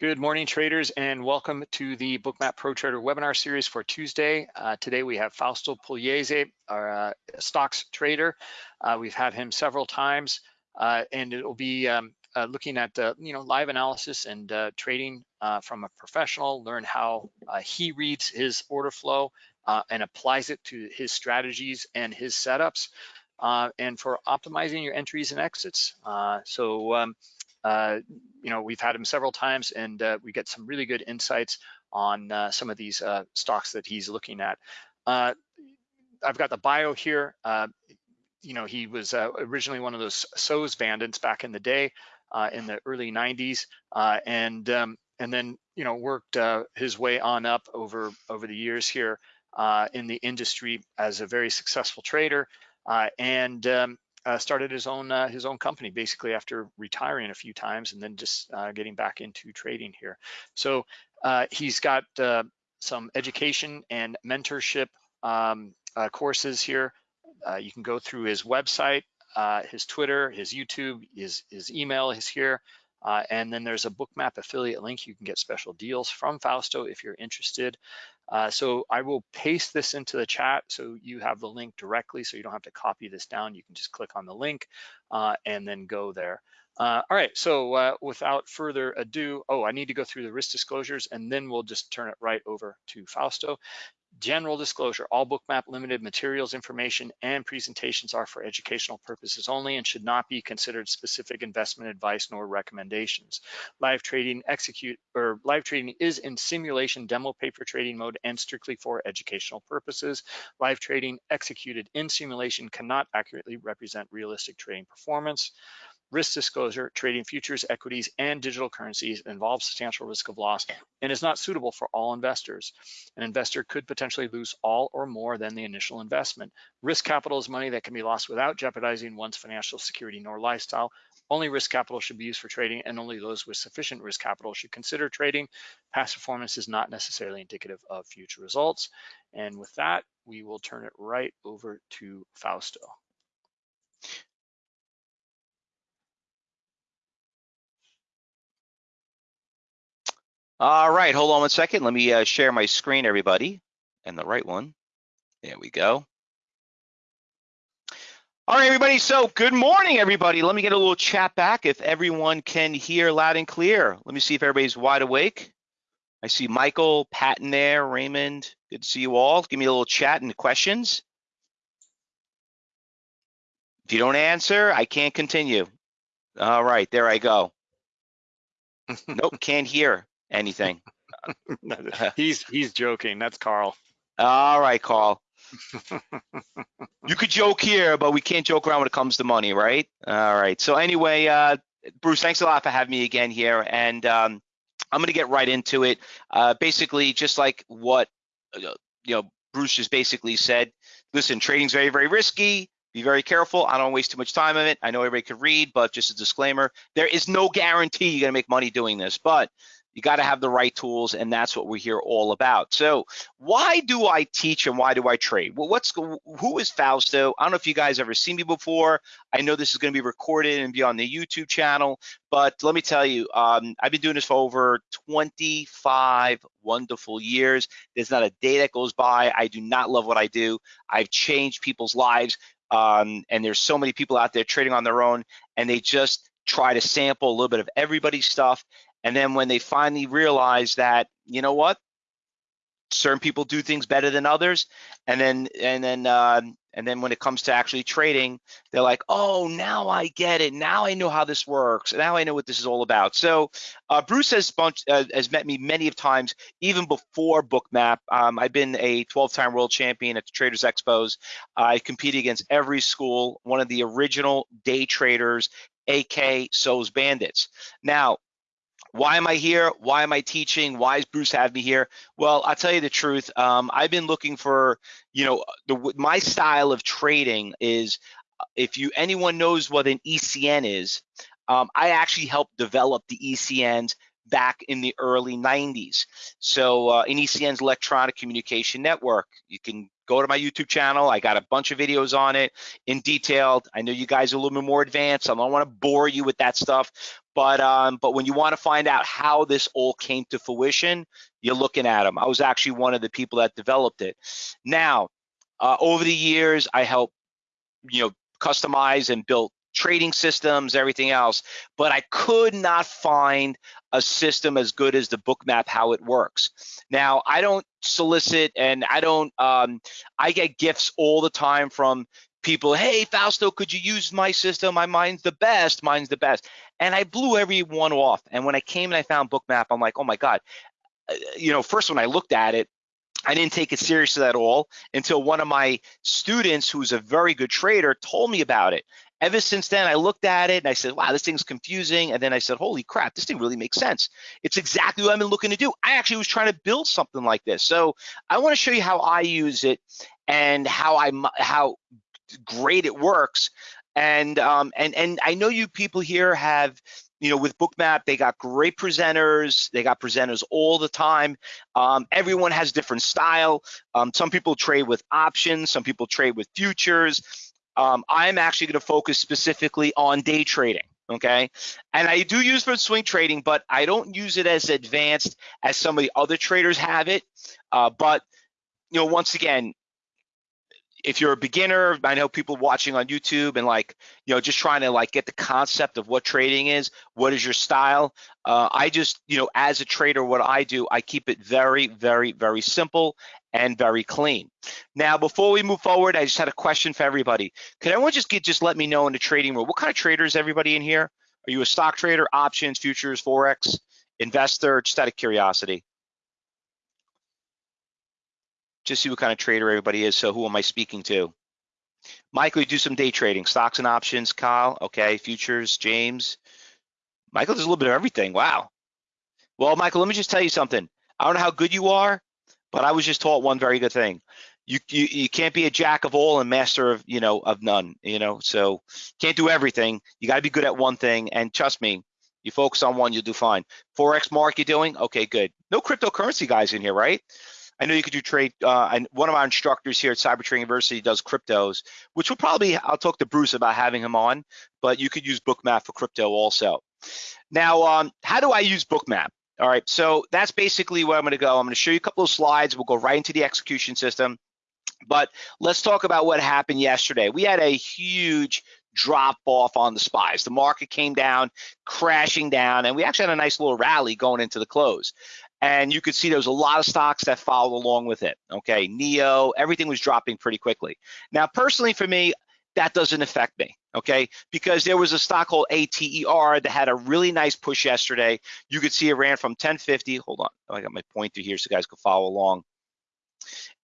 Good morning, traders, and welcome to the Bookmap Pro Trader webinar series for Tuesday. Uh, today we have Fausto Pugliese, our uh, stocks trader. Uh, we've had him several times, uh, and it will be um, uh, looking at you know live analysis and uh, trading from a professional. Learn how he reads his order flow and applies it to his strategies and his setups, and for optimizing your entries and exits. so. Um, uh, you know, we've had him several times and uh, we get some really good insights on uh, some of these uh, stocks that he's looking at. Uh, I've got the bio here. Uh, you know, he was originally one of those SOES bandits back in the day in the early 90s and um, and then, you know, worked his way on up over, over the years here in the industry as a very successful trader. and um, uh, started his own uh, his own company basically after retiring a few times and then just uh, getting back into trading here. So uh, he's got uh, some education and mentorship um, uh, courses here. you can go through his website, his Twitter, his YouTube, his his email is here. and then there's a bookmap affiliate link. You can get special deals from Fausto if you're interested. Uh, so I will paste this into the chat so you have the link directly so you don't have to copy this down. You can just click on the link uh, and then go there. Uh, all right, so uh, without further ado, oh, I need to go through the risk disclosures and then we'll just turn it right over to Fausto. General disclosure, all Bookmap limited materials, information, and presentations are for educational purposes only and should not be considered specific investment advice nor recommendations. Live trading execute or live trading is in simulation demo paper trading mode and strictly for educational purposes. Live trading executed in simulation cannot accurately represent realistic trading performance. Risk disclosure, trading futures, equities, and digital currencies involves substantial risk of loss and is not suitable for all investors. An investor could potentially lose all or more than the initial investment. Risk capital is money that can be lost without jeopardizing one's financial security nor lifestyle. Only risk capital should be used for trading and only those with sufficient risk capital should consider trading. Past performance is not necessarily indicative of future results. And with that, we will turn it right over to Fausto. All right, hold on one second. Let me uh, share my screen, everybody, and the right one. There we go. All right, everybody. So good morning, everybody. Let me get a little chat back if everyone can hear loud and clear. Let me see if everybody's wide awake. I see Michael, Patton there, Raymond. Good to see you all. Give me a little chat and questions. If you don't answer, I can't continue. All right, there I go. nope, can't hear anything. he's he's joking. That's Carl. All right, Carl. you could joke here, but we can't joke around when it comes to money, right? All right. So anyway, uh, Bruce, thanks a lot for having me again here, and um, I'm going to get right into it. Uh, basically, just like what uh, you know, Bruce just basically said. Listen, trading's very, very risky. Be very careful. I don't waste too much time on it. I know everybody could read, but just a disclaimer: there is no guarantee you're going to make money doing this, but you got to have the right tools, and that's what we're here all about. So, why do I teach and why do I trade? Well, what's who is Fausto? I don't know if you guys ever seen me before. I know this is going to be recorded and be on the YouTube channel, but let me tell you, um, I've been doing this for over 25 wonderful years. There's not a day that goes by. I do not love what I do. I've changed people's lives, um, and there's so many people out there trading on their own, and they just try to sample a little bit of everybody's stuff and then when they finally realize that, you know what, certain people do things better than others, and then and then uh, and then when it comes to actually trading, they're like, oh, now I get it. Now I know how this works. Now I know what this is all about. So uh, Bruce has bunch, uh, has met me many of times, even before Bookmap. Um, I've been a 12-time world champion at the Traders Expos. I competed against every school, one of the original day traders, AK SOES Bandits. Now, why am I here? Why am I teaching? Why is Bruce have me here? Well, I'll tell you the truth. Um, I've been looking for, you know, the, my style of trading is, uh, if you anyone knows what an ECN is, um, I actually helped develop the ECNs back in the early 90s. So uh, ECN's electronic communication network, you can go to my YouTube channel. I got a bunch of videos on it in detail. I know you guys are a little bit more advanced. I don't want to bore you with that stuff, but um, but when you want to find out how this all came to fruition, you're looking at them. I was actually one of the people that developed it. Now, uh, over the years, I helped you know customize and built trading systems, everything else, but I could not find a system as good as the bookmap how it works. Now, I don't solicit and I don't, um, I get gifts all the time from people, hey, Fausto, could you use my system? My mine's the best, mine's the best. And I blew everyone off. And when I came and I found bookmap, I'm like, oh my God. Uh, you know, first when I looked at it, I didn't take it seriously at all until one of my students, who's a very good trader, told me about it ever since then, I looked at it and I said, wow, this thing's confusing. And then I said, holy crap, this thing really makes sense. It's exactly what I've been looking to do. I actually was trying to build something like this. So I want to show you how I use it and how I how great it works. And um, and and I know you people here have you know, with Bookmap, they got great presenters. They got presenters all the time. Um, everyone has different style. Um, some people trade with options. Some people trade with futures. Um, I'm actually going to focus specifically on day trading. Okay. And I do use for swing trading, but I don't use it as advanced as some of the other traders have it. Uh, but, you know, once again, if you're a beginner, I know people watching on YouTube and like, you know, just trying to like get the concept of what trading is, what is your style. Uh, I just, you know, as a trader, what I do, I keep it very, very, very simple and very clean. Now, before we move forward, I just had a question for everybody. Could everyone just get just let me know in the trading room, what kind of trader is everybody in here? Are you a stock trader, options, futures, forex, investor? Just out of curiosity. Just see what kind of trader everybody is. So who am I speaking to? Michael, you do some day trading, stocks and options. Kyle, okay, futures. James, Michael does a little bit of everything. Wow. Well, Michael, let me just tell you something. I don't know how good you are, but I was just taught one very good thing. You, you you can't be a jack of all and master of you know of none. You know, so can't do everything. You got to be good at one thing. And trust me, you focus on one, you'll do fine. Forex mark, you doing okay? Good. No cryptocurrency guys in here, right? I know you could do trade. Uh, and one of our instructors here at Cyber Trading University does cryptos, which will probably I'll talk to Bruce about having him on. But you could use Bookmap for crypto also. Now, um, how do I use Bookmap? All right, so that's basically where I'm gonna go. I'm gonna show you a couple of slides. We'll go right into the execution system. But let's talk about what happened yesterday. We had a huge drop off on the spies. The market came down, crashing down, and we actually had a nice little rally going into the close. And you could see there was a lot of stocks that followed along with it. Okay, NIO, everything was dropping pretty quickly. Now, personally for me, that doesn't affect me, okay? Because there was a stock called ATER that had a really nice push yesterday. You could see it ran from 1050. Hold on, oh, I got my pointer here so guys can follow along.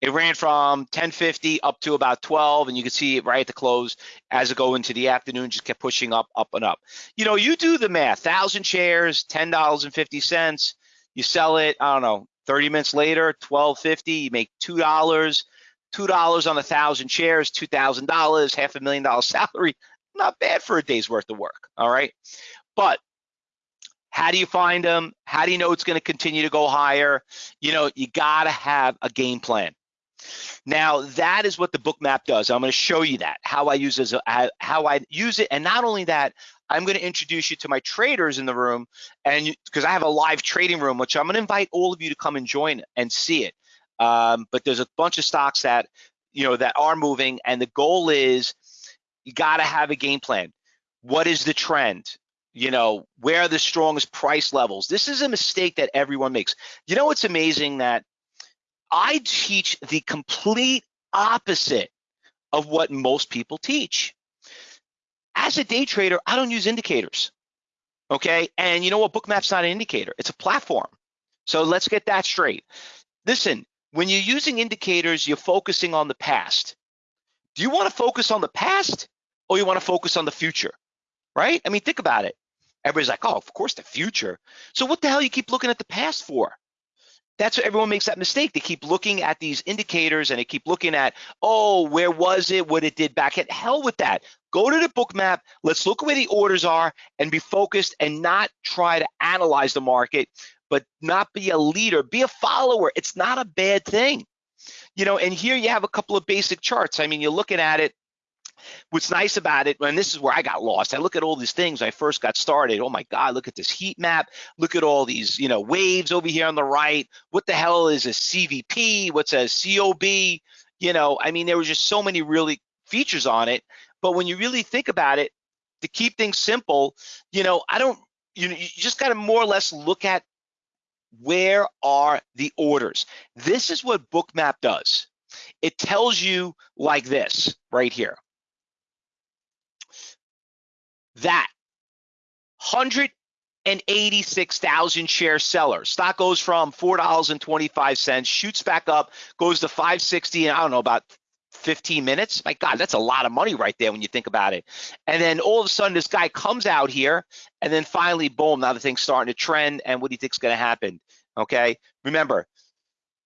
It ran from 1050 up to about 12, and you can see it right at the close as it go into the afternoon, just kept pushing up, up and up. You know, you do the math, 1,000 shares, $10.50. You sell it, I don't know, 30 minutes later, 12.50, you make $2 two dollars on a thousand shares, two thousand dollars, half a million dollar salary. Not bad for a day's worth of work. All right, but how do you find them? How do you know it's going to continue to go higher? You know, you got to have a game plan. Now that is what the book map does. I'm going to show you that how I use it, how I use it, and not only that, I'm going to introduce you to my traders in the room, and because I have a live trading room, which I'm going to invite all of you to come and join and see it. Um, but there's a bunch of stocks that you know that are moving, and the goal is you got to have a game plan. What is the trend? You know, where are the strongest price levels? This is a mistake that everyone makes. You know, it's amazing that I teach the complete opposite of what most people teach. As a day trader, I don't use indicators. Okay. And you know what? Bookmap's not an indicator, it's a platform. So let's get that straight. Listen, when you're using indicators, you're focusing on the past. Do you want to focus on the past or you want to focus on the future? Right? I mean, think about it. Everybody's like, oh, of course, the future. So what the hell you keep looking at the past for? That's what everyone makes that mistake. They keep looking at these indicators and they keep looking at, oh, where was it, what it did back at hell with that. Go to the book map, Let's look where the orders are and be focused and not try to analyze the market but not be a leader, be a follower. It's not a bad thing. you know, and here you have a couple of basic charts. I mean, you're looking at it. What's nice about it, and this is where I got lost. I look at all these things I first got started. Oh my God, look at this heat map. Look at all these, you know, waves over here on the right. What the hell is a CVP? What's a COB? You know, I mean, there were just so many really features on it. But when you really think about it, to keep things simple, you know, I don't, you, know, you just got to more or less look at where are the orders. This is what Bookmap does. It tells you like this right here. That 186,000 share seller. Stock goes from $4.25, shoots back up, goes to 560, and I don't know, about 15 minutes. My God, that's a lot of money right there when you think about it. And then all of a sudden, this guy comes out here, and then finally, boom, now the thing's starting to trend. And what do you think's going to happen? Okay. Remember,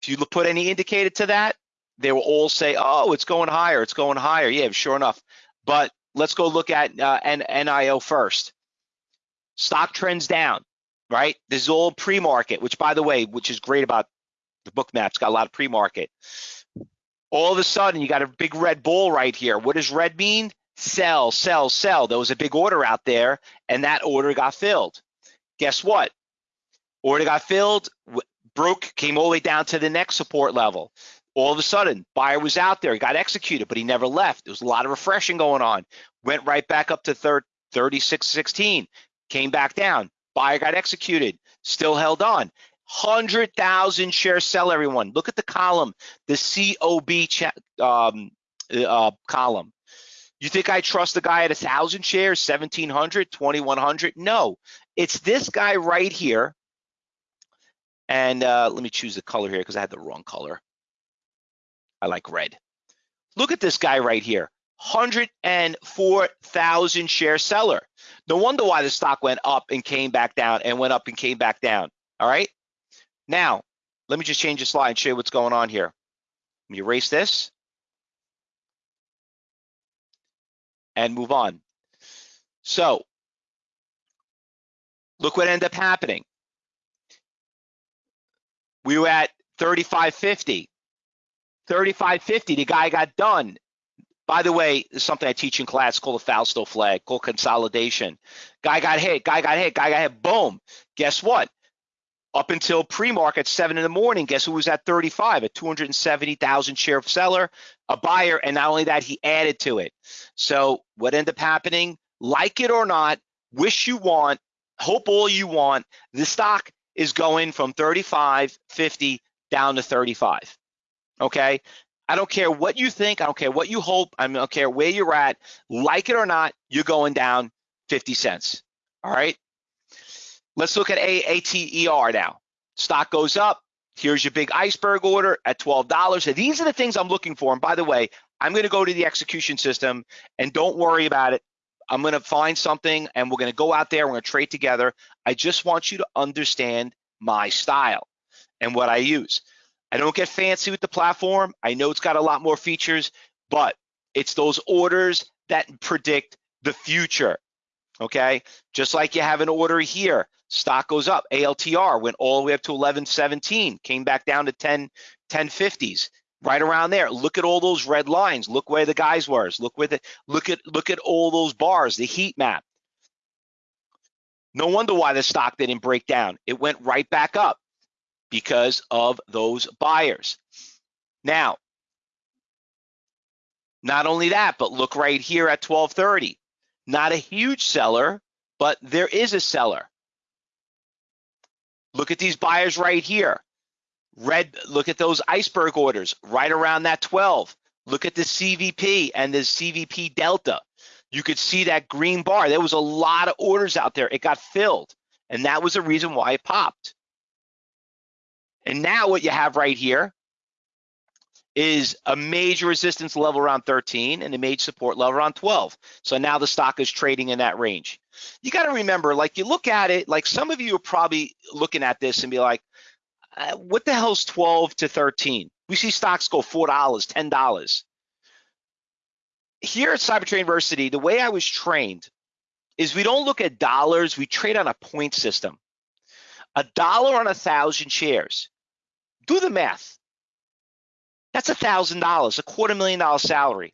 if you put any indicator to that, they will all say, "Oh, it's going higher. It's going higher." Yeah, sure enough. But let's go look at uh, NIO first. Stock trends down, right? This is all pre-market, which, by the way, which is great about the Bookmap's got a lot of pre-market all of a sudden you got a big red bull right here. What does red mean? Sell, sell, sell. There was a big order out there and that order got filled. Guess what? Order got filled, broke, came all the way down to the next support level. All of a sudden, buyer was out there, he got executed, but he never left. There was a lot of refreshing going on. Went right back up to 36.16, came back down. Buyer got executed, still held on. 100,000 share sell, everyone. Look at the column, the COB um, uh, column. You think I trust the guy at 1,000 shares, 1,700, 2,100? No, it's this guy right here. And uh, let me choose the color here because I had the wrong color. I like red. Look at this guy right here. 104,000 share seller. No wonder why the stock went up and came back down and went up and came back down. All right. Now, let me just change the slide and show you what's going on here. Let me erase this and move on. So, look what ended up happening. We were at 35.50. 35.50, the guy got done. By the way, something I teach in class called a Fausto flag, called consolidation. Guy got hit, guy got hit, guy got hit, boom. Guess what? up until pre-market seven in the morning guess who was at 35 a 270,000 share seller a buyer and not only that he added to it so what ended up happening like it or not wish you want hope all you want the stock is going from 35 50 down to 35 okay I don't care what you think I don't care what you hope I don't care where you're at like it or not you're going down 50 cents all right Let's look at ATER now. Stock goes up. Here's your big iceberg order at $12. And these are the things I'm looking for. And by the way, I'm going to go to the execution system and don't worry about it. I'm going to find something and we're going to go out there. We're going to trade together. I just want you to understand my style and what I use. I don't get fancy with the platform. I know it's got a lot more features, but it's those orders that predict the future. Okay, just like you have an order here stock goes up. ALTR went all the way up to 1117, came back down to 10, 1050s, right around there. Look at all those red lines. Look where the guys were. Look where the look at look at all those bars, the heat map. No wonder why the stock didn't break down. It went right back up because of those buyers. Now, not only that, but look right here at 1230. Not a huge seller, but there is a seller. Look at these buyers right here. Red, look at those iceberg orders right around that 12. Look at the CVP and the CVP Delta. You could see that green bar. There was a lot of orders out there. It got filled. And that was the reason why it popped. And now what you have right here is a major resistance level around 13 and a major support level around 12. So now the stock is trading in that range. You got to remember, like you look at it, like some of you are probably looking at this and be like, uh, what the hell's 12 to 13? We see stocks go $4, $10. Here at Cybertrade University, the way I was trained is we don't look at dollars, we trade on a point system. A dollar on a thousand shares. Do the math That's a thousand dollars, a quarter million dollar salary.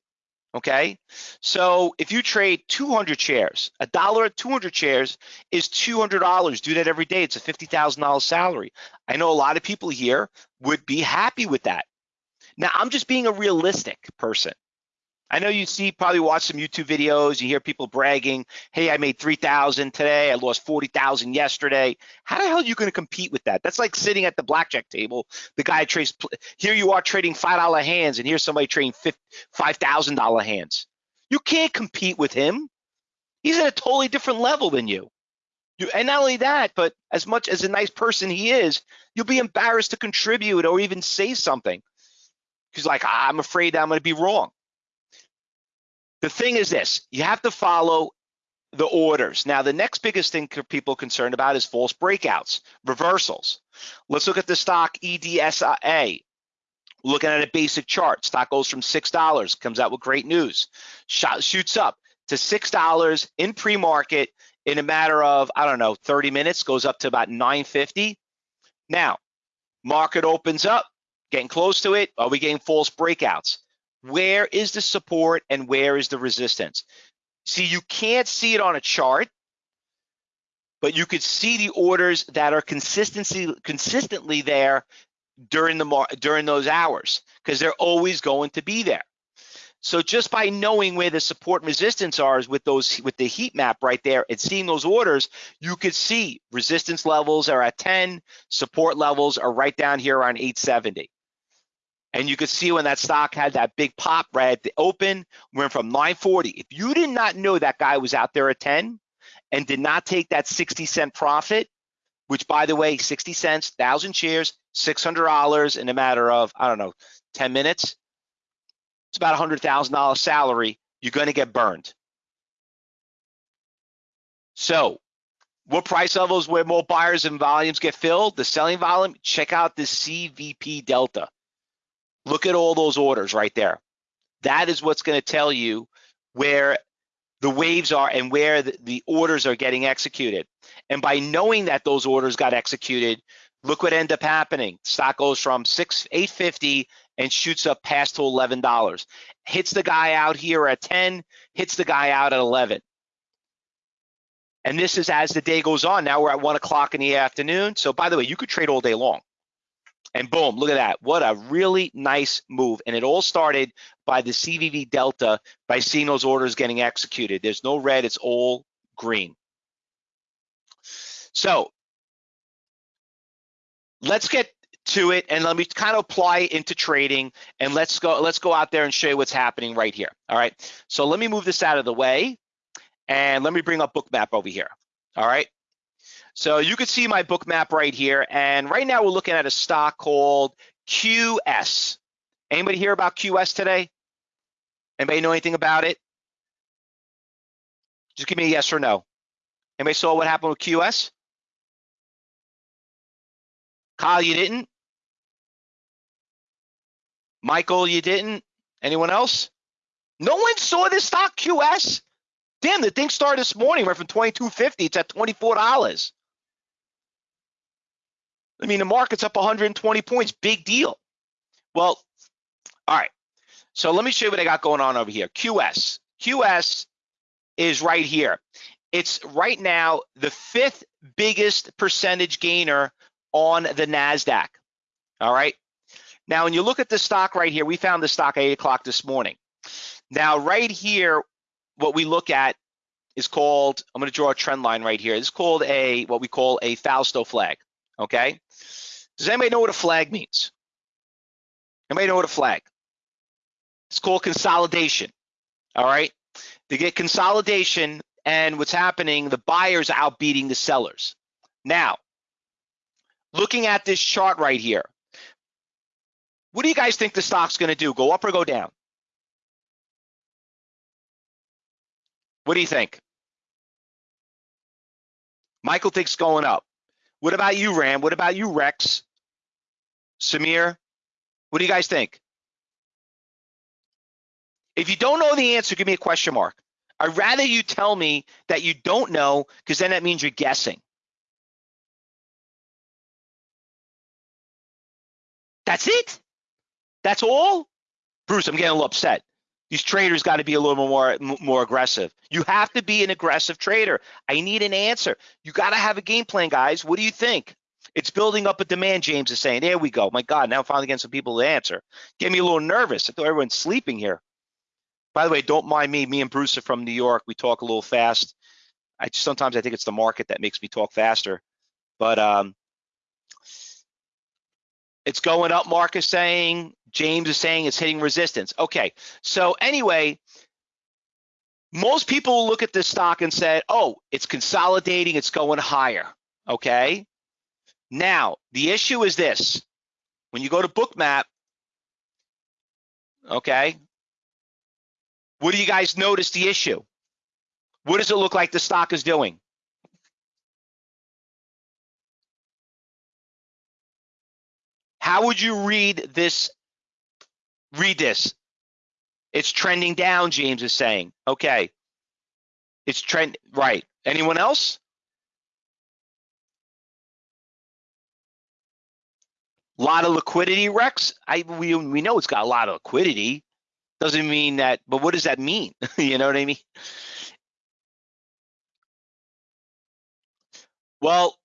Okay, so if you trade 200 shares, a dollar at 200 shares is $200. Do that every day. It's a $50,000 salary. I know a lot of people here would be happy with that. Now, I'm just being a realistic person. I know you see, probably watch some YouTube videos, you hear people bragging, hey, I made 3,000 today, I lost 40,000 yesterday. How the hell are you gonna compete with that? That's like sitting at the blackjack table, the guy trades, here you are trading $5 hands and here's somebody trading $5,000 hands. You can't compete with him. He's at a totally different level than you. you. And not only that, but as much as a nice person he is, you'll be embarrassed to contribute or even say something. He's like, ah, I'm afraid I'm gonna be wrong. The thing is this, you have to follow the orders. Now, the next biggest thing people concerned about is false breakouts, reversals. Let's look at the stock EDSA. Looking at a basic chart, stock goes from $6, comes out with great news, Shot, shoots up to $6 in pre-market in a matter of, I don't know, 30 minutes, goes up to about 950. Now, market opens up, getting close to it. Are we getting false breakouts? Where is the support and where is the resistance? See, you can't see it on a chart, but you could see the orders that are consistency consistently there during the during those hours because they're always going to be there. So just by knowing where the support and resistance are with those with the heat map right there and seeing those orders, you could see resistance levels are at 10, support levels are right down here on 870. And you could see when that stock had that big pop right at the open, went from 940. If you did not know that guy was out there at 10 and did not take that 60 cent profit, which by the way, 60 cents, 1,000 shares, $600 in a matter of, I don't know, 10 minutes, it's about a $100,000 salary, you're gonna get burned. So what price levels where more buyers and volumes get filled? The selling volume, check out the CVP Delta. Look at all those orders right there. That is what's going to tell you where the waves are and where the, the, orders are getting executed. And by knowing that those orders got executed, look what ended up happening. Stock goes from six 850 and shoots up past to $11. Hits the guy out here at 10, hits the guy out at 11. And this is as the day goes on. Now we're at one o'clock in the afternoon. So by the way, you could trade all day long. And boom, look at that. What a really nice move. And it all started by the CVP Delta by seeing those orders getting executed. There's no red, it's all green. So let's get to it and let me kind of apply it into trading and let's go let's go out there and show you what's happening right here all right so let me move this out of the way and let me bring up bookmap over here all right so you can see my book map right here. And right now we're looking at a stock called QS. Anybody hear about QS today? Anybody know anything about it? Just give me a yes or no. Anybody saw what happened with QS? Kyle, you didn't? Michael, you didn't? Anyone else? No one saw this stock QS? Damn, the thing started this morning, right from 22.50, it's at $24. I mean, the market's up 120 points, big deal. Well, all right. So let me show you what I got going on over here. QS. QS is right here. It's right now the fifth biggest percentage gainer on the NASDAQ. All right. Now, when you look at the stock right here, we found the stock at 8 o'clock this morning. Now, right here, what we look at is called, I'm going to draw a trend line right here. It's called a, what we call a Fausto flag okay? Does anybody know what a flag means? Anybody know what a flag? It's called consolidation, all right? They get consolidation and what's happening, the buyers outbeating the sellers. Now, looking at this chart right here, what do you guys think the stock's gonna do? Go up or go down? What do you think? Michael thinks going up. What about you, Ram? What about you, Rex? Samir? What do you guys think? If you don't know the answer, give me a question mark. I'd rather you tell me that you don't know because then that means you're guessing. That's it. That's all? Bruce, I'm getting a little upset. These traders got to be a little more more aggressive. You have to be an aggressive trader. I need an answer. You got to have a game plan, guys. What do you think? It's building up a demand, James is saying. There we go. My God, now I'm finally getting some people to answer. Get me a little nervous. I thought everyone's sleeping here. By the way, don't mind me. Me and Bruce are from New York. We talk a little fast. I sometimes I think it's the market that makes me talk faster. But um, it's going up, Mark is saying. James is saying it's hitting resistance. Okay, so anyway, most people look at this stock and say, oh, it's consolidating, it's going higher, okay? Now, the issue is this. When you go to Bookmap, okay, what do you guys notice the issue? What does it look like the stock is doing? How would you read this? Read this. It's trending down, James is saying. Okay. It's trend right. Anyone else? A lot of liquidity, Rex. I we we know it's got a lot of liquidity. Doesn't mean that, but what does that mean? you know what I mean? Well,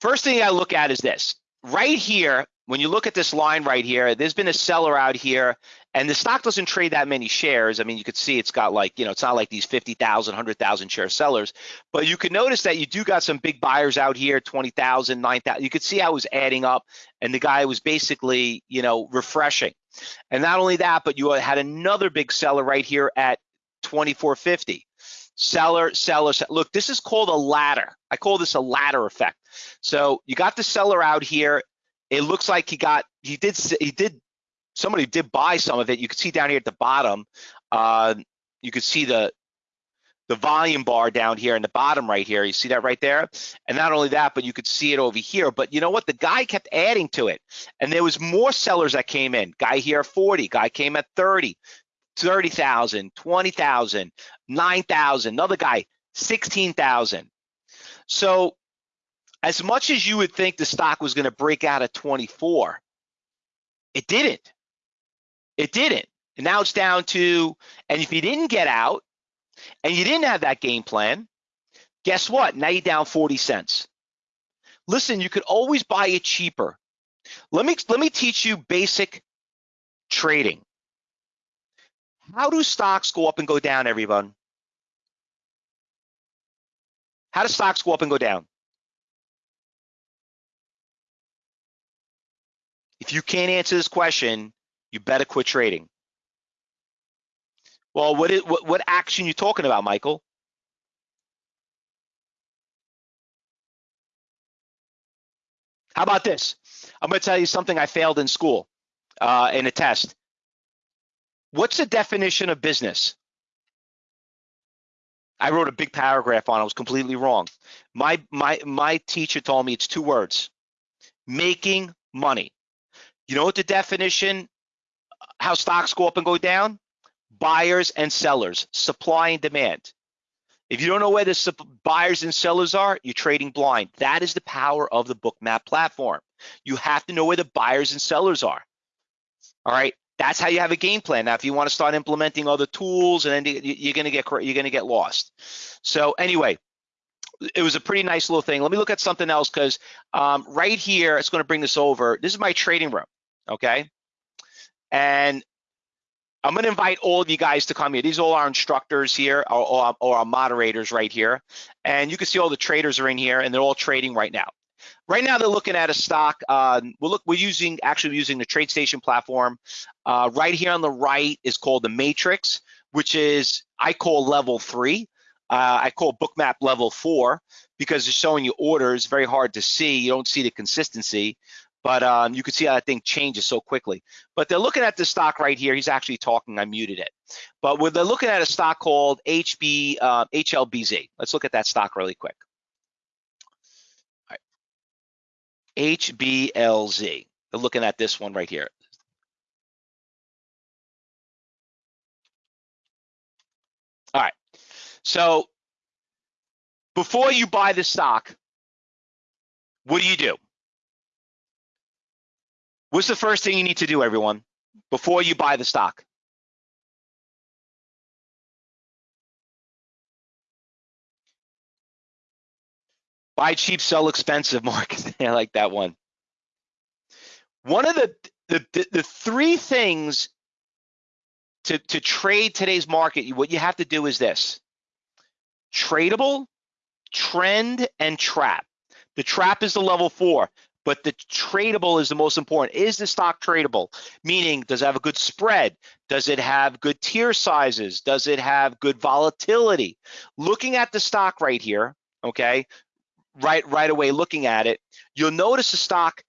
first thing I look at is this right here, when you look at this line right here, there's been a seller out here and the stock doesn't trade that many shares. I mean, you could see it's got like, you know, it's not like these 50,000, 100,000 share sellers, but you can notice that you do got some big buyers out here, 20,000, 9,000. You could see how it was adding up and the guy was basically, you know, refreshing. And not only that, but you had another big seller right here at 2450 seller, seller, seller. Look, this is called a ladder. I call this a ladder effect. So you got the seller out here. It looks like he got, he did, he did, somebody did buy some of it. You can see down here at the bottom, uh, you can see the, the volume bar down here in the bottom right here. You see that right there? And not only that, but you could see it over here. But you know what? The guy kept adding to it. And there was more sellers that came in. Guy here 40, guy came at 30, 30,000, 20,000, 9,000, another guy, 16,000. So as much as you would think the stock was going to break out at 24, it didn't. It didn't. And now it's down to, and if you didn't get out and you didn't have that game plan, guess what? Now you're down 40 cents. Listen, you could always buy it cheaper. Let me let me teach you basic trading. How do stocks go up and go down, everyone? How do stocks go up and go down? If you can't answer this question, you better quit trading. Well, what is what, what action you talking about, Michael? How about this? I'm going to tell you something I failed in school uh, in a test. What's the definition of business? I wrote a big paragraph on it. I was completely wrong. My my my teacher told me it's two words: making money. You know what the definition? How stocks go up and go down? Buyers and sellers, supply and demand. If you don't know where the buyers and sellers are, you're trading blind. That is the power of the Bookmap platform. You have to know where the buyers and sellers are. All right. That's how you have a game plan. Now, if you want to start implementing other tools, and then you're going to get you're going to get lost. So anyway, it was a pretty nice little thing. Let me look at something else because um, right here, it's going to bring this over. This is my trading room, okay? And I'm going to invite all of you guys to come here. These are all our instructors here, or, or, or our moderators right here. And you can see all the traders are in here, and they're all trading right now. Right now, they're looking at a stock. Uh, we're, look, we're using actually using the TradeStation platform. Uh, right here on the right is called the Matrix, which is I call level three. Uh, I call Bookmap level four because it's showing you orders. Very hard to see. You don't see the consistency, but um, you can see how that thing changes so quickly. But they're looking at the stock right here. He's actually talking. I muted it. But they're looking at a stock called HB uh, HLBZ. Let's look at that stock really quick. All right. HBLZ. They're looking at this one right here. All right. So before you buy the stock, what do you do? What's the first thing you need to do, everyone, before you buy the stock? Buy cheap, sell expensive, Mark. I like that one. One of the the, the, the three things to, to trade today's market, what you have to do is this. Tradable, trend, and trap. The trap is the level four, but the tradable is the most important. Is the stock tradable? Meaning, does it have a good spread? Does it have good tier sizes? Does it have good volatility? Looking at the stock right here, okay, right right away looking at it, you'll notice the stock,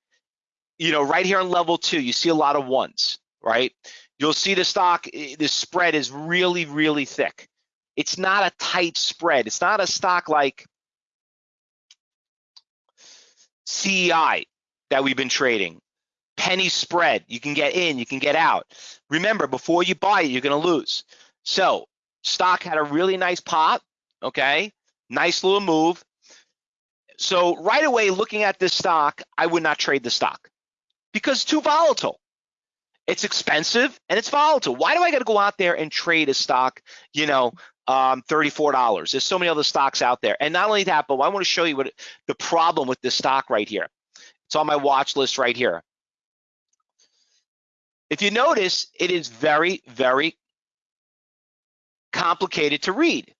you know, right here on level two, you see a lot of ones, right? You'll see the stock, eh, the spread is really, really thick. It's not a tight spread. It's not a stock like CEI that we've been trading. Penny spread, you can get in, you can get out. Remember, before you buy it, you're gonna lose. So stock had a really nice pop, okay? Nice little move. So right away, looking at this stock, I would not trade the stock because it's too volatile. It's expensive and it's volatile. Why do I got to go out there and trade a stock, you know, um, $34? There's so many other stocks out there. And not only that, but I want to show you what the problem with this stock right here. It's on my watch list right here. If you notice, it is very, very complicated to read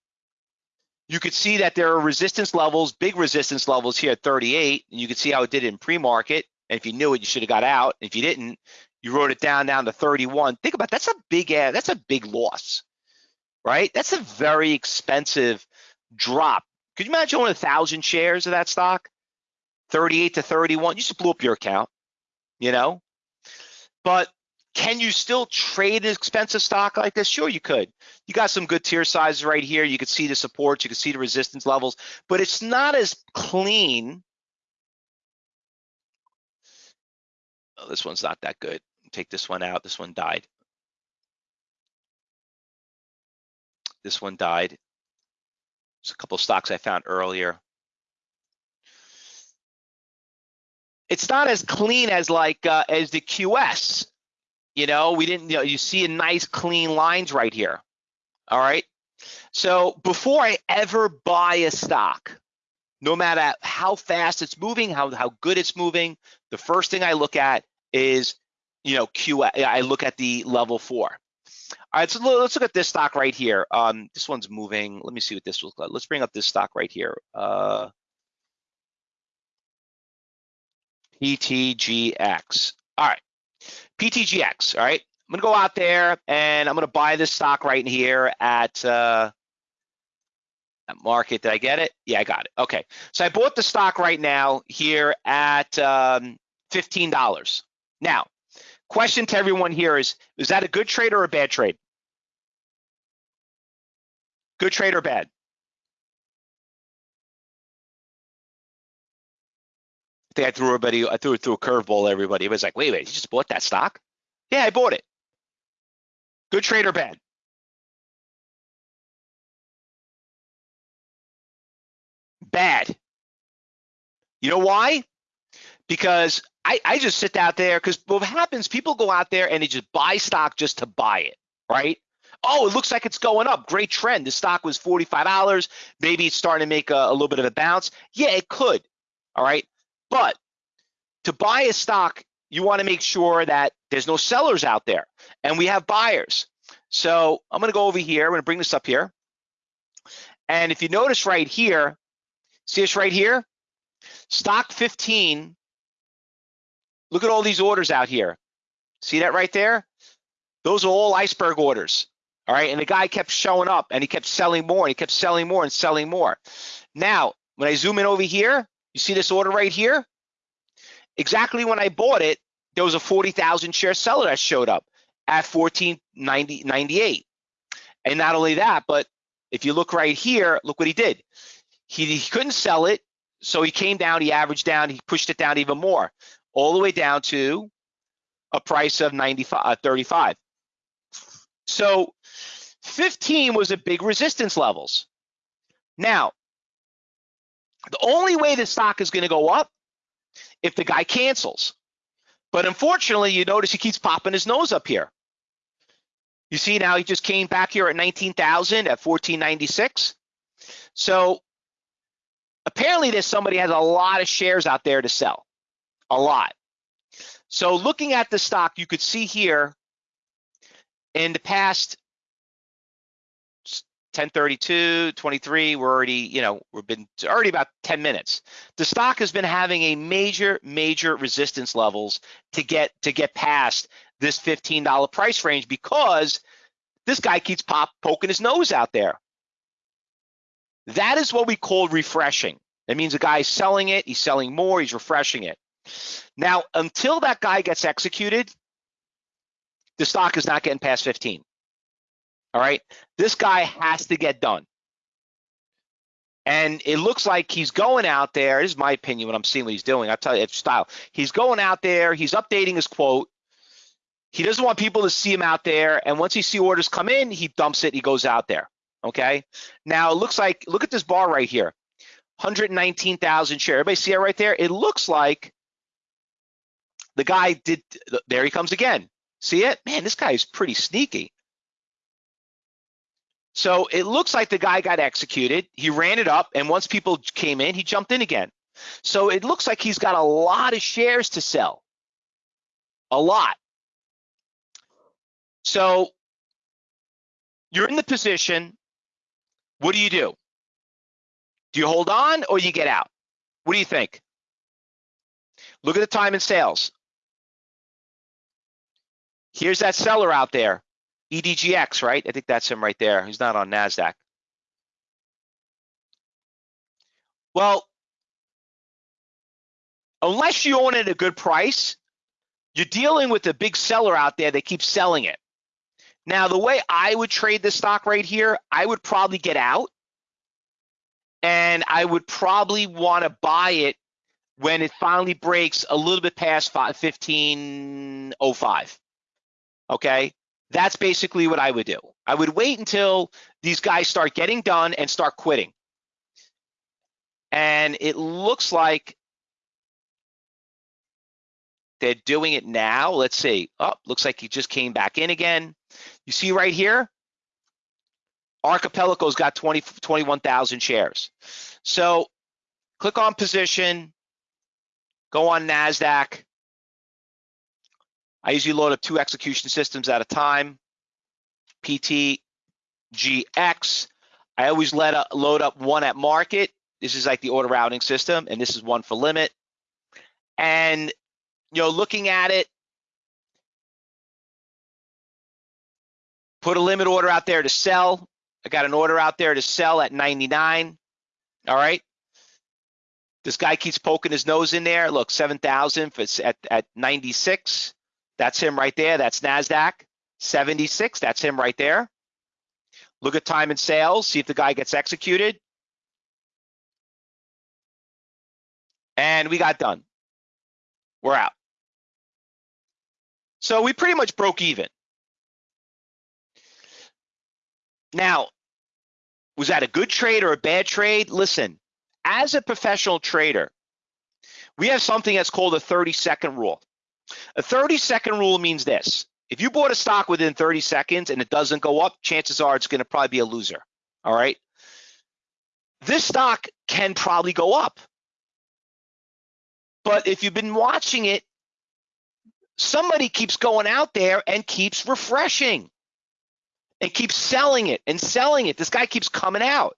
you could see that there are resistance levels, big resistance levels here at 38. And you can see how it did in pre-market. And if you knew it, you should have got out. If you didn't, you wrote it down down to 31. Think about it, that's a big uh, that's a big loss, right? That's a very expensive drop. Could you imagine owning a thousand shares of that stock? 38 to 31. You just blew up your account, you know. But can you still trade an expensive stock like this? Sure, you could. You got some good tier sizes right here. You can see the supports, you can see the resistance levels, but it's not as clean. Oh, this one's not that good. Take this one out. This one died. This one died. There's a couple stocks I found earlier. It's not as clean as like uh, as the QS. You know, we didn't, you know, you see a nice clean lines right here. All right. So before I ever buy a stock, no matter how fast it's moving, how, how good it's moving, the first thing I look at is, you know, Q, I look at the level four. All right, so let's look at this stock right here. Um, this one's moving. Let me see what this looks like. Let's bring up this stock right here. Uh, PTGX. All right. PTGX, all right? I'm gonna go out there and I'm gonna buy this stock right here at uh, market. Did I get it? Yeah, I got it. Okay, so I bought the stock right now here at um, $15. Now, question to everyone here is, is that a good trade or a bad trade? Good trade or bad? I think I threw everybody, I threw it through a curveball. Everybody it was like, wait, wait, you just bought that stock? Yeah, I bought it. Good trade or bad? Bad. You know why? Because I, I just sit out there because what happens, people go out there and they just buy stock just to buy it, right? Oh, it looks like it's going up. Great trend. The stock was $45. Maybe it's starting to make a, a little bit of a bounce. Yeah, it could. All right. But to buy a stock, you want to make sure that there's no sellers out there and we have buyers. So I'm going to go over here. I'm going to bring this up here. And if you notice right here, see this right here? Stock 15. Look at all these orders out here. See that right there? Those are all iceberg orders. All right. And the guy kept showing up and he kept selling more and he kept selling more and selling more. Now, when I zoom in over here, you see this order right here? Exactly when I bought it, there was a 40,000 share seller that showed up at 14.98. And not only that, but if you look right here, look what he did. He, he couldn't sell it, so he came down, he averaged down, he pushed it down even more, all the way down to a price of 95, uh, 35. So 15 was a big resistance levels. Now, the only way the stock is going to go up if the guy cancels. But unfortunately, you notice he keeps popping his nose up here. You see now he just came back here at 19,000 at 1496. So apparently there's somebody has a lot of shares out there to sell, a lot. So looking at the stock, you could see here in the past 1032, 23, we're already, you know, we've been already about 10 minutes. The stock has been having a major, major resistance levels to get to get past this $15 price range because this guy keeps pop poking his nose out there. That is what we call refreshing. That means a guy's selling it, he's selling more, he's refreshing it. Now, until that guy gets executed, the stock is not getting past 15. All right. This guy has to get done. And it looks like he's going out there. This is my opinion when I'm seeing what he's doing. I'll tell you, it's style. He's going out there, he's updating his quote. He doesn't want people to see him out there. And once he see orders come in, he dumps it, he goes out there. Okay. Now it looks like, look at this bar right here 119,000 share. Everybody see it right there? It looks like the guy did, there he comes again. See it? Man, this guy is pretty sneaky. So it looks like the guy got executed. He ran it up, and once people came in, he jumped in again. So it looks like he's got a lot of shares to sell. A lot. So you're in the position. What do you do? Do you hold on or you get out? What do you think? Look at the time in sales. Here's that seller out there. EDGX, right? I think that's him right there. He's not on NASDAQ. Well, unless you own it at a good price, you're dealing with a big seller out there that keeps selling it. Now, the way I would trade this stock right here, I would probably get out and I would probably want to buy it when it finally breaks a little bit past 1505. Okay. That's basically what I would do. I would wait until these guys start getting done and start quitting. And it looks like they're doing it now. Let's see. Oh, looks like he just came back in again. You see right here, Archipelago's got 20, 21,000 shares. So click on position, go on NASDAQ, I usually load up two execution systems at a time. PTGX. I always let a, load up one at market. This is like the order routing system, and this is one for limit. And you know, looking at it, put a limit order out there to sell. I got an order out there to sell at 99. All right. This guy keeps poking his nose in there. Look, 7,000 at, at 96. That's him right there. That's NASDAQ 76. That's him right there. Look at time and sales, see if the guy gets executed. And we got done. We're out. So we pretty much broke even. Now, was that a good trade or a bad trade? Listen, as a professional trader, we have something that's called a 30 second rule. A 30 second rule means this. If you bought a stock within 30 seconds and it doesn't go up, chances are it's going to probably be a loser. All right. This stock can probably go up. But if you've been watching it, somebody keeps going out there and keeps refreshing and keeps selling it and selling it. This guy keeps coming out.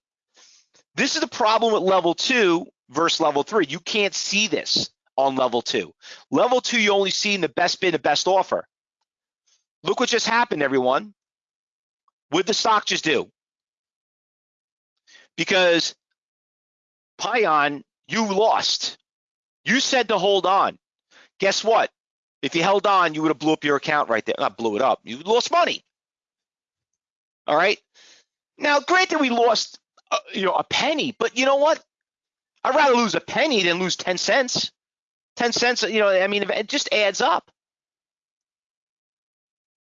This is the problem with level two versus level three. You can't see this on level two. Level two, you only see in the best bid, the best offer. Look what just happened, everyone. What the stock just do? Because Pion, you lost. You said to hold on. Guess what? If you held on, you would have blew up your account right there. Not blew it up. You lost money. All right. Now, granted, we lost, uh, you know, a penny, but you know what? I'd rather lose a penny than lose 10 cents. 10 cents, you know, I mean, it just adds up.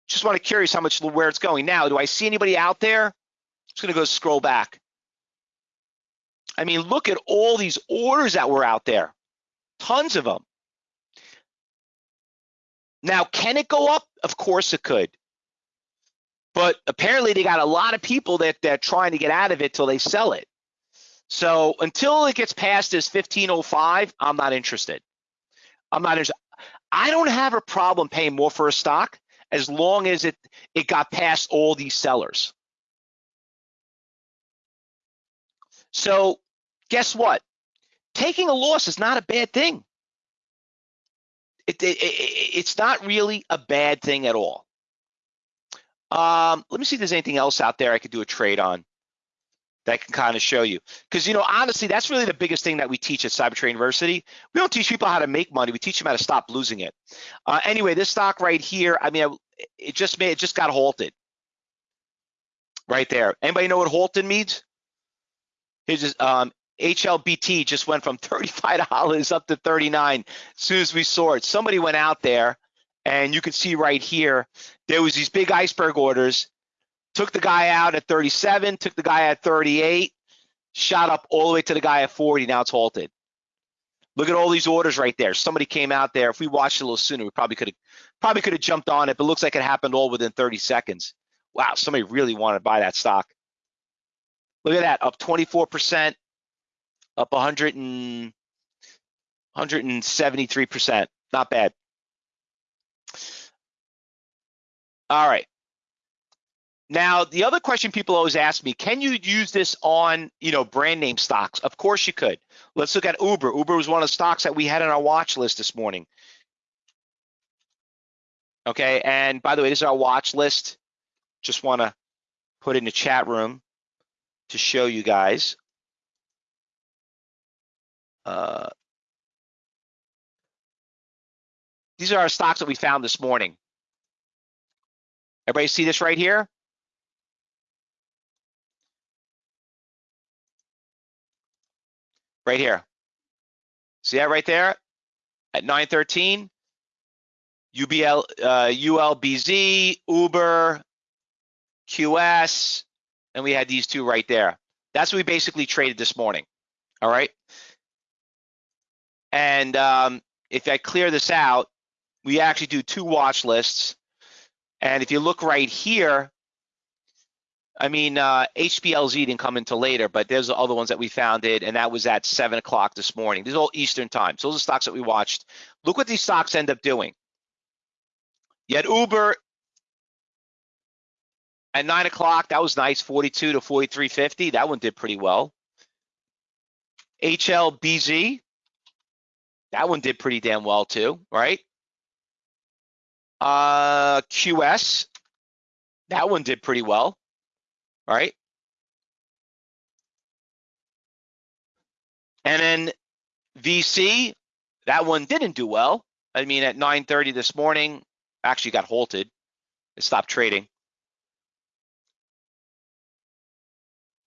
Just want to curious how much where it's going. Now, do I see anybody out there? Just going to go scroll back. I mean, look at all these orders that were out there. Tons of them. Now, can it go up? Of course it could. But apparently they got a lot of people that they're trying to get out of it till they sell it. So until it gets past this 1505, I'm not interested. I'm not interested. I don't have a problem paying more for a stock as long as it it got past all these sellers. So guess what? Taking a loss is not a bad thing. It, it, it, it's not really a bad thing at all. Um, let me see if there's anything else out there I could do a trade on that can kind of show you. Because, you know, honestly, that's really the biggest thing that we teach at Cybertrade University. We don't teach people how to make money. We teach them how to stop losing it. Uh, anyway, this stock right here, I mean, it just made, it just got halted right there. Anybody know what halted means? Here's um, HLBT just went from $35 up to 39 as soon as we saw it. Somebody went out there and you can see right here, there was these big iceberg orders, took the guy out at 37, took the guy at 38, shot up all the way to the guy at 40, now it's halted. Look at all these orders right there. Somebody came out there. If we watched a little sooner, we probably could have probably could have jumped on it, but it looks like it happened all within 30 seconds. Wow, somebody really wanted to buy that stock. Look at that, up 24%, up 100 and 173%. Not bad. All right. Now, the other question people always ask me, can you use this on, you know, brand name stocks? Of course you could. Let's look at Uber. Uber was one of the stocks that we had on our watch list this morning. Okay, and by the way, this is our watch list. Just want to put in the chat room to show you guys. Uh, these are our stocks that we found this morning. Everybody see this right here? Right here. See that right there? At 913, UBL, uh, ULBZ, Uber, QS, and we had these two right there. That's what we basically traded this morning. All right. And um, if I clear this out, we actually do two watch lists. And if you look right here, I mean, uh, HPLZ didn't come until later, but there's the other ones that we found it, and that was at seven o'clock this morning. These are all Eastern time. So those are stocks that we watched. Look what these stocks end up doing. Had Uber at nine o'clock. That was nice, 42 to 43.50. That one did pretty well. HLBZ, that one did pretty damn well too, right? Uh, QS, that one did pretty well, right? And then VC, that one didn't do well. I mean, at 9:30 this morning, actually got halted. It stopped trading.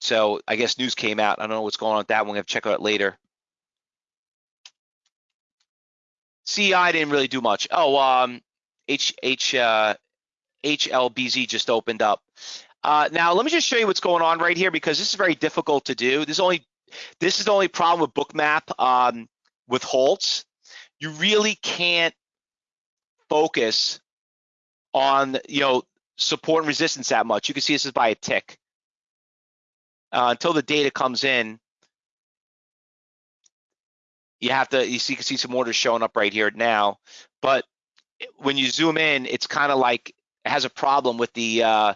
So I guess news came out. I don't know what's going on with that one. We have to check out later. CI didn't really do much. Oh, um, H H uh, HLBZ just opened up. Uh, now let me just show you what's going on right here because this is very difficult to do. This is only this is the only problem with Bookmap um, with halts. You really can't focus on you know support and resistance that much. You can see this is by a tick uh, until the data comes in. You have to you, see, you can see some orders showing up right here now, but when you zoom in, it's kind of like has a problem with the uh,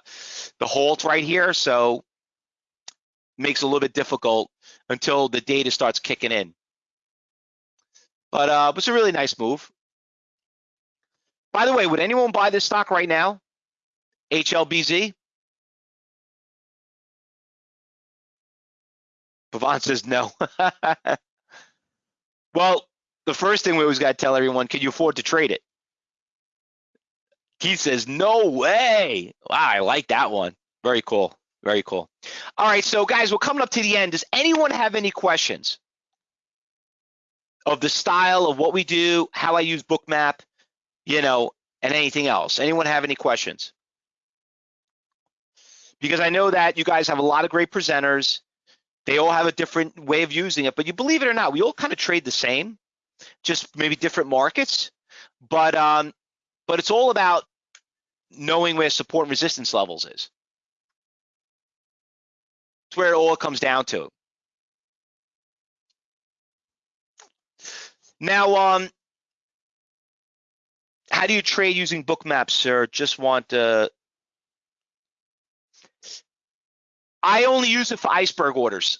the halt right here, so makes it a little bit difficult until the data starts kicking in. But uh, it's a really nice move. By the way, would anyone buy this stock right now? HLBZ? Pavan says no. well, the first thing we always got to tell everyone, can you afford to trade it? Keith says, no way. Wow, I like that one. Very cool. Very cool. All right, so guys, we're coming up to the end. Does anyone have any questions of the style of what we do, how I use Bookmap, you know, and anything else? Anyone have any questions? Because I know that you guys have a lot of great presenters. They all have a different way of using it, but you believe it or not, we all kind of trade the same, just maybe different markets. But um, but it's all about knowing where support and resistance levels is. It's where it all comes down to. Now, um, how do you trade using bookmaps, sir? Just want to. I only use it for iceberg orders.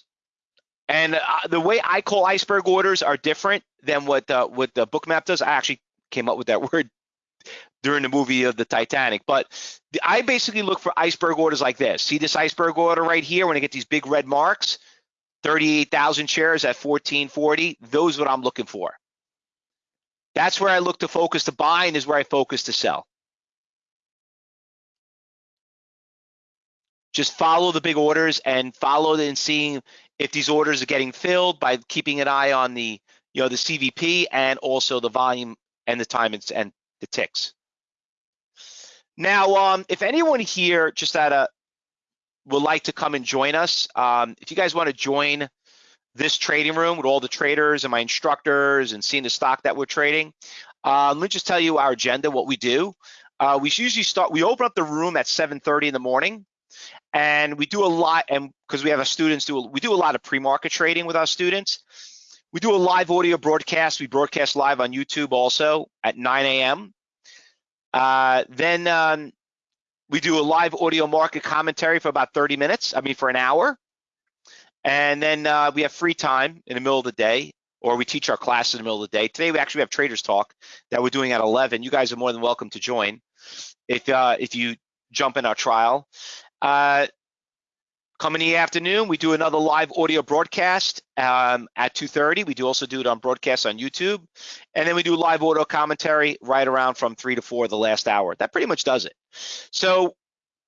And uh, the way I call iceberg orders are different than what uh, what the bookmap does. I actually came up with that word during the movie of the Titanic. But the, I basically look for iceberg orders like this. See this iceberg order right here when I get these big red marks, 38,000 shares at 1440. Those what I'm looking for. That's where I look to focus to buy and is where I focus to sell. Just follow the big orders and follow and seeing if these orders are getting filled by keeping an eye on the you know the CVD and also the volume and the time and, and the ticks. Now, um, if anyone here just at a would like to come and join us, um, if you guys want to join this trading room with all the traders and my instructors and seeing the stock that we're trading. Uh, let me just tell you our agenda, what we do. Uh, we usually start, we open up the room at 7.30 in the morning and we do a lot, and because we have our students do, we do a lot of pre-market trading with our students. We do a live audio broadcast. We broadcast live on YouTube also at 9 a.m. Uh, then um, we do a live audio market commentary for about 30 minutes, I mean for an hour. And then uh, we have free time in the middle of the day, or we teach our class in the middle of the day. Today we actually have Traders Talk that we're doing at 11. You guys are more than welcome to join if uh, if you jump in our trial. Uh, come in the afternoon, we do another live audio broadcast um, at 2.30. We do also do it on broadcast on YouTube. And then we do live audio commentary right around from 3 to 4 the last hour. That pretty much does it. So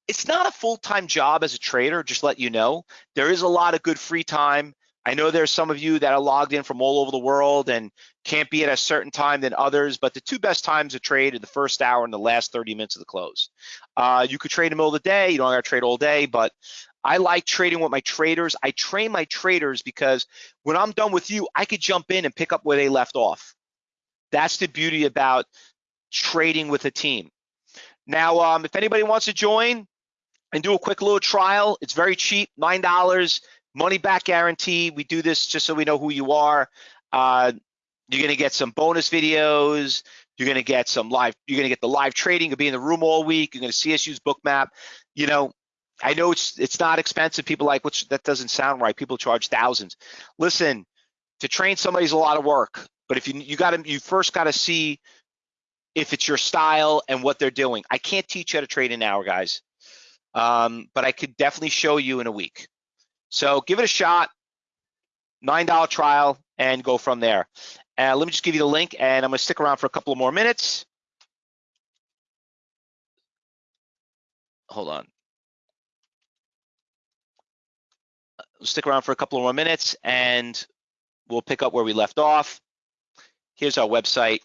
it's not a full-time job as a trader, just let you know. There is a lot of good free time. I know there's some of you that are logged in from all over the world and can't be at a certain time than others, but the two best times to trade are the first hour and the last 30 minutes of the close. Uh, you could trade in the middle of the day, you don't to trade all day, but I like trading with my traders. I train my traders because when I'm done with you, I could jump in and pick up where they left off. That's the beauty about trading with a team. Now, um, if anybody wants to join, and do a quick little trial. It's very cheap, $9, money back guarantee. We do this just so we know who you are. Uh, you're gonna get some bonus videos. You're gonna get some live, you're gonna get the live trading, you'll be in the room all week. You're gonna see us use Bookmap. You know, I know it's it's not expensive. People like, which that doesn't sound right. People charge thousands. Listen, to train somebody's a lot of work, but if you you got to you first got to see if it's your style and what they're doing. I can't teach you how to trade in an hour, guys um, but I could definitely show you in a week. So give it a shot, $9 trial, and go from there. Uh, let me just give you the link, and I'm gonna stick around for a couple of more minutes. Hold on. stick around for a couple of more minutes, and we'll pick up where we left off. Here's our website.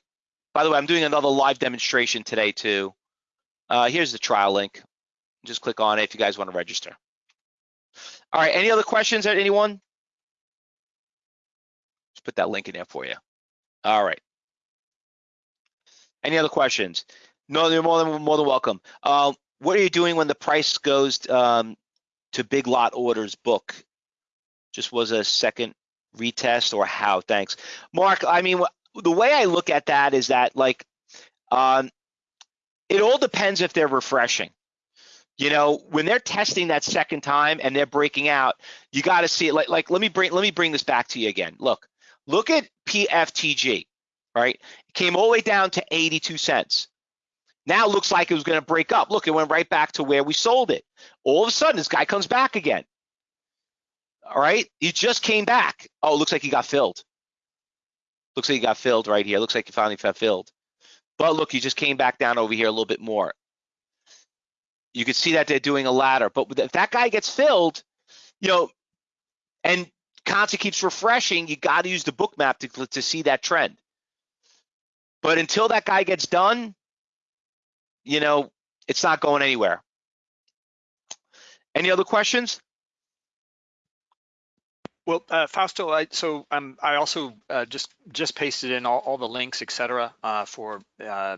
By the way, I'm doing another live demonstration today too. Uh, here's the trial link. Just click on it if you guys want to register. All right, any other questions at anyone? Just put that link in there for you. All right. Any other questions? No, you're more than more than welcome. Uh, what are you doing when the price goes um, to big lot orders book? Just was a second retest or how? Thanks, Mark. I mean, the way I look at that is that like, um, it all depends if they're refreshing. You know, when they're testing that second time and they're breaking out, you got to see it. Like, like let me bring let me bring this back to you again. Look, look at PFTG. Right, it came all the way down to 82 cents. Now it looks like it was going to break up. Look, it went right back to where we sold it. All of a sudden, this guy comes back again. All right, he just came back. Oh, looks like he got filled. Looks like he got filled right here. Looks like he finally got filled. But look, he just came back down over here a little bit more you can see that they're doing a ladder. But if that guy gets filled, you know, and concept keeps refreshing, you got to use the Bookmap to, to see that trend. But until that guy gets done, you know, it's not going anywhere. Any other questions? Well, uh, Fausto, I, so um, I also uh, just just pasted in all, all the links, et cetera, uh, for uh,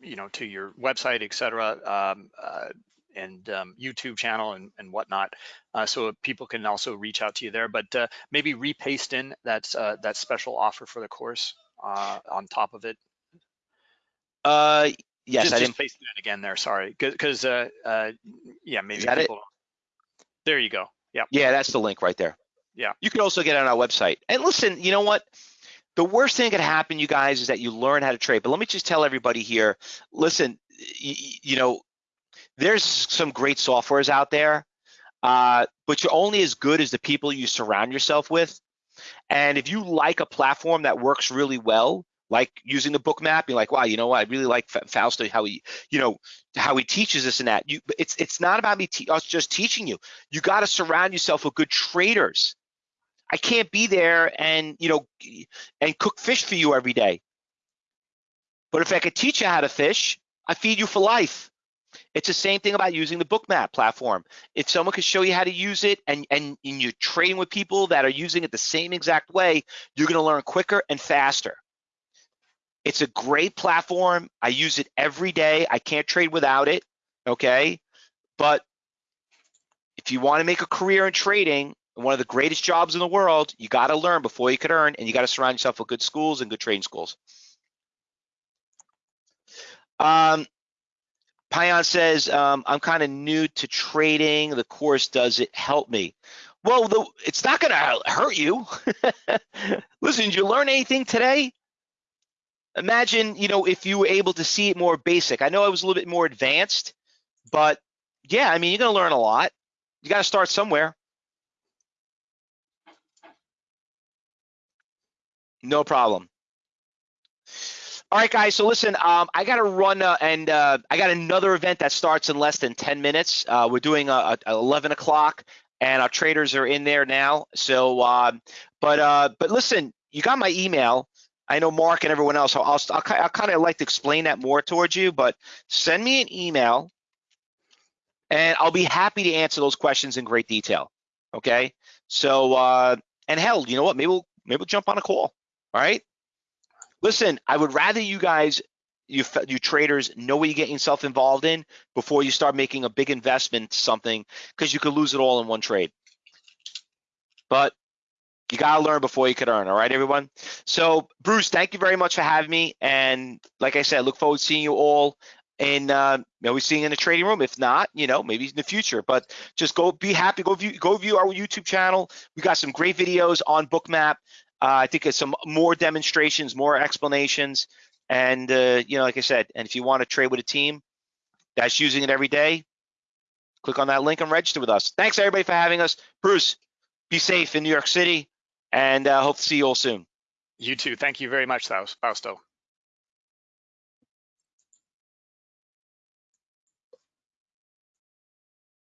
you know to your website, et cetera, um, uh, and um, YouTube channel and, and whatnot, uh, so people can also reach out to you there. But uh, maybe repaste in that uh, that special offer for the course uh, on top of it. Uh, yes, just, I just didn't. paste it in again there. Sorry, because uh, uh, yeah, maybe that it? people. There you go. Yep. Yeah, that's the link right there. Yeah. You can also get on our website. And listen, you know what? The worst thing that could happen, you guys, is that you learn how to trade. But let me just tell everybody here, listen, you, you know, there's some great softwares out there, uh, but you're only as good as the people you surround yourself with. And if you like a platform that works really well, like using the book map, you're like, wow, you know what? I really like Fa- Fausto, how he, you know, how he teaches this and that. You, it's it's not about me te- us just teaching you. You got to surround yourself with good traders. I can't be there and you know and cook fish for you every day. But if I could teach you how to fish, I feed you for life. It's the same thing about using the bookmap platform. If someone could show you how to use it and, and, and you're trading with people that are using it the same exact way, you're gonna learn quicker and faster. It's a great platform. I use it every day. I can't trade without it, okay? But if you wanna make a career in trading, one of the greatest jobs in the world, you gotta learn before you could earn, and you gotta surround yourself with good schools and good trading schools. Um, Payan says, um, I'm kind of new to trading. The course does it help me? Well, the, it's not going to hurt you. Listen, did you learn anything today? Imagine, you know, if you were able to see it more basic. I know I was a little bit more advanced, but yeah, I mean, you're going to learn a lot. You got to start somewhere. No problem. All right, guys. So listen, um, I got to run, uh, and uh, I got another event that starts in less than 10 minutes. Uh, we're doing a, a 11 o'clock, and our traders are in there now. So, um, but uh, but listen, you got my email. I know Mark and everyone else. I'll, I'll, I'll kind of like to explain that more towards you, but send me an email, and I'll be happy to answer those questions in great detail. Okay. So, uh, and hell, you know what? Maybe we'll maybe we'll jump on a call. All right. Listen, I would rather you guys, you you traders, know what you're getting yourself involved in before you start making a big investment something because you could lose it all in one trade. But you gotta learn before you could earn. All right, everyone. So, Bruce, thank you very much for having me. And like I said, I look forward to seeing you all And uh, maybe seeing in the trading room. If not, you know, maybe in the future. But just go be happy. Go view go view our YouTube channel. We got some great videos on Bookmap. Uh, I think it's some more demonstrations, more explanations, and uh, you know, like I said, and if you want to trade with a team that's using it every day, click on that link and register with us. Thanks everybody for having us. Bruce, be safe in New York City, and uh, hope to see you all soon. You too. Thank you very much, Fausto.